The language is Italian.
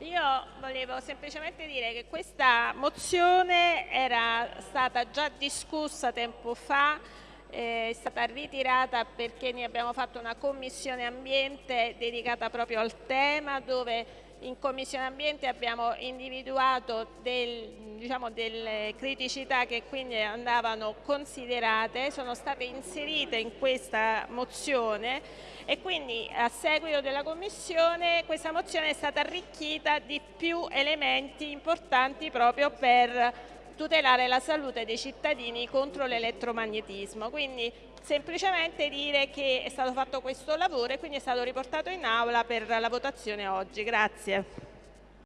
Io volevo semplicemente dire che questa mozione era stata già discussa tempo fa, eh, è stata ritirata perché ne abbiamo fatto una commissione ambiente dedicata proprio al tema dove in Commissione Ambiente abbiamo individuato del, diciamo, delle criticità che quindi andavano considerate, sono state inserite in questa mozione e quindi a seguito della Commissione questa mozione è stata arricchita di più elementi importanti proprio per tutelare la salute dei cittadini contro l'elettromagnetismo. Quindi semplicemente dire che è stato fatto questo lavoro e quindi è stato riportato in aula per la votazione oggi. Grazie.